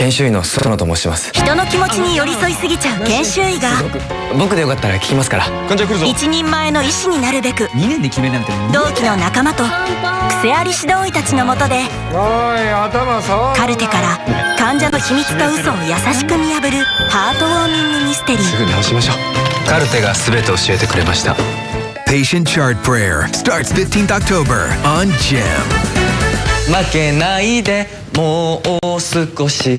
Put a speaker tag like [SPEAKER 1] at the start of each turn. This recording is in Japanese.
[SPEAKER 1] 研修医の園と申します。
[SPEAKER 2] 人の気持ちに寄り添いすぎちゃう研修医が。
[SPEAKER 1] 僕でよかったら聞きますから。
[SPEAKER 3] 患者来るぞ。
[SPEAKER 2] 一人前の医師になるべく。
[SPEAKER 4] 2年で決めなんて
[SPEAKER 2] 同期の仲間と癖あり指導医たちのもとで
[SPEAKER 3] おい頭
[SPEAKER 2] カルテから患者の秘密と嘘を優しく見破るハートウォーミングミステリー。
[SPEAKER 1] すぐ直しましょう。カルテが全て教えてくれました。
[SPEAKER 5] Patient Chart Prayer starts 15th October on GEM.
[SPEAKER 1] 負けないでもう少し